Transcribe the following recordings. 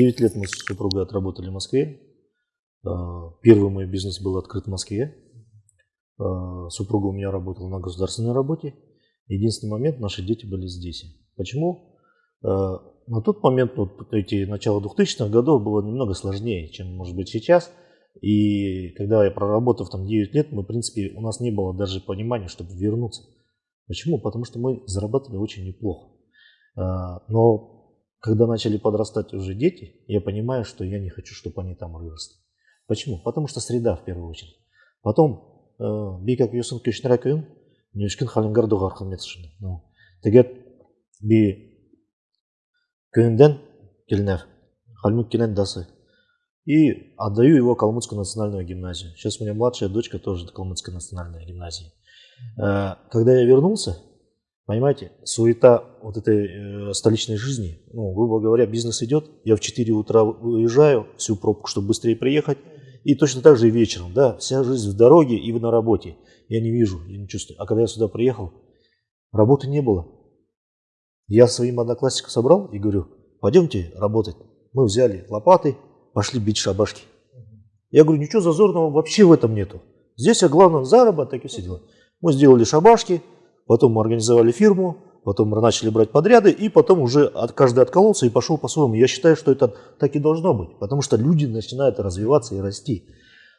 9 лет мы с супругой отработали в Москве. А, первый мой бизнес был открыт в Москве. А, супруга у меня работала на государственной работе. Единственный момент, наши дети были здесь. Почему? А, на тот момент, вот эти начало 2000-х годов, было немного сложнее, чем может быть сейчас. И когда я проработав там 9 лет, мы, в принципе, у нас не было даже понимания, чтобы вернуться. Почему? Потому что мы зарабатывали очень неплохо. Но когда начали подрастать уже дети, я понимаю, что я не хочу, чтобы они там выросли. Почему? Потому что среда в первую очередь. Потом, э, бейкак юсын көшнер акын, нешкін халингардуға арқылмет шыны. Тегет би кöyүнден келнев, халмук келен дасы. И отдаю его Калмыцкую национальную гимназию. Сейчас у меня младшая дочка тоже Калмыцкая национальная гимназия. Э, когда я вернулся, Понимаете, суета вот этой э, столичной жизни, ну, грубо говоря, бизнес идет, я в 4 утра уезжаю, всю пробку, чтобы быстрее приехать, и точно так же и вечером, да, вся жизнь в дороге и на работе. Я не вижу, я не чувствую. А когда я сюда приехал, работы не было. Я своим одноклассникам собрал и говорю, пойдемте работать. Мы взяли лопаты, пошли бить шабашки. Я говорю, ничего зазорного вообще в этом нету. Здесь, а главное, заработок и все дела. Мы сделали шабашки, потом мы организовали фирму, потом мы начали брать подряды, и потом уже от, каждый откололся и пошел по-своему. Я считаю, что это так и должно быть, потому что люди начинают развиваться и расти.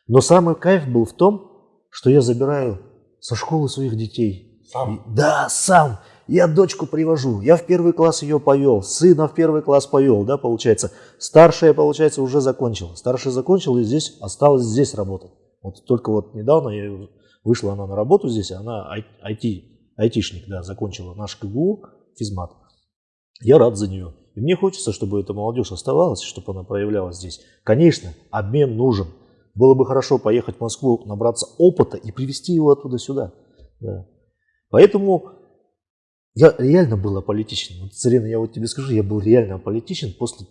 Но самый кайф был в том, что я забираю со школы своих детей. Сам? И, да, сам. Я дочку привожу, я в первый класс ее повел, сына в первый класс повел, да, получается. Старшая, получается, уже закончила. Старшая закончила и здесь осталась здесь работать. Вот только вот недавно я вышла она на работу здесь, она IT айтишник, да, закончила наш КГУ, физмат. Я рад за нее. И мне хочется, чтобы эта молодежь оставалась, чтобы она проявлялась здесь. Конечно, обмен нужен. Было бы хорошо поехать в Москву, набраться опыта и привезти его оттуда сюда. Да. Поэтому я реально был аполитичен. Вот, Царина, я вот тебе скажу, я был реально аполитичен после...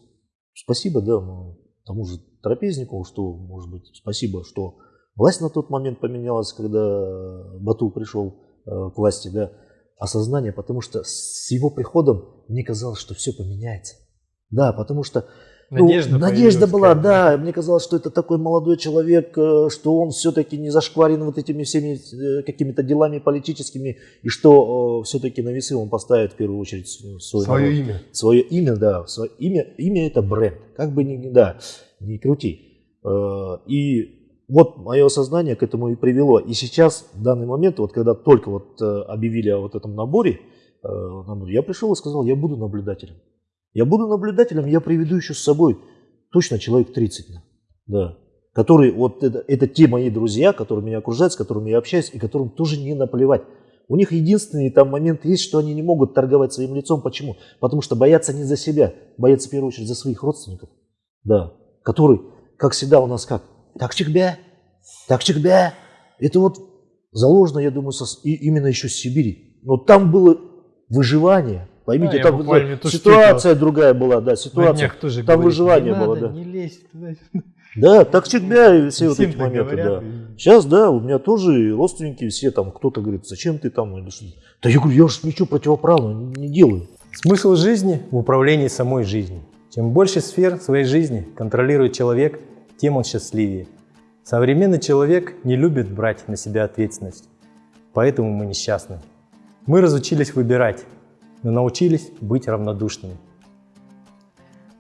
Спасибо, да, ну, тому же Трапезникову, что, может быть, спасибо, что власть на тот момент поменялась, когда Бату пришел к власти, да, осознание, потому что с его приходом мне казалось, что все поменяется. Да, потому что ну, надежда, надежда была, да, мне казалось, что это такой молодой человек, э, что он все-таки не зашкварен вот этими всеми э, какими-то делами политическими, и что все-таки на весы он поставит в первую очередь свой свое народ, имя. Свое имя, да, свое имя, имя это бренд, как бы ни, да, не крути. И вот мое сознание к этому и привело. И сейчас, в данный момент, вот когда только вот э, объявили о вот этом наборе, э, я пришел и сказал, я буду наблюдателем. Я буду наблюдателем, я приведу еще с собой точно человек 30, да, которые, вот это, это те мои друзья, которые меня окружают, с которыми я общаюсь, и которым тоже не наплевать. У них единственный там момент есть, что они не могут торговать своим лицом. Почему? Потому что боятся не за себя, боятся в первую очередь за своих родственников, да, которые, как всегда у нас как, так чекбя, так чекбя. Это вот заложено, я думаю, со, и, именно еще с Сибири. Но там было выживание. Поймите, да, там была, ситуация другая была, да, ситуация. Тоже там говорит, выживание было, надо, да. Не лезь туда. Да, так всегда и все вот эти моменты, говорят, да. И... Сейчас, да, у меня тоже родственники все там, кто-то говорит, зачем ты там, или что Да я говорю, я же ничего противоправного не делаю. Смысл жизни в управлении самой жизнью. Чем больше сфер своей жизни контролирует человек, тем он счастливее. Современный человек не любит брать на себя ответственность, поэтому мы несчастны. Мы разучились выбирать, но научились быть равнодушными.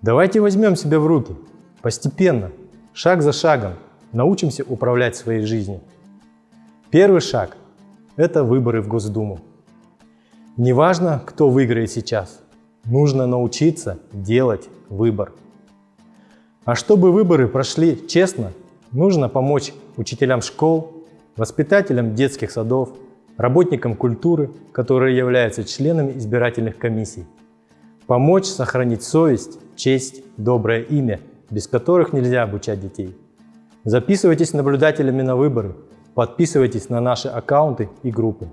Давайте возьмем себя в руки, постепенно, шаг за шагом, научимся управлять своей жизнью. Первый шаг – это выборы в Госдуму. Неважно, кто выиграет сейчас, нужно научиться делать выбор. А чтобы выборы прошли честно, Нужно помочь учителям школ, воспитателям детских садов, работникам культуры, которые являются членами избирательных комиссий. Помочь сохранить совесть, честь, доброе имя, без которых нельзя обучать детей. Записывайтесь наблюдателями на выборы, подписывайтесь на наши аккаунты и группы.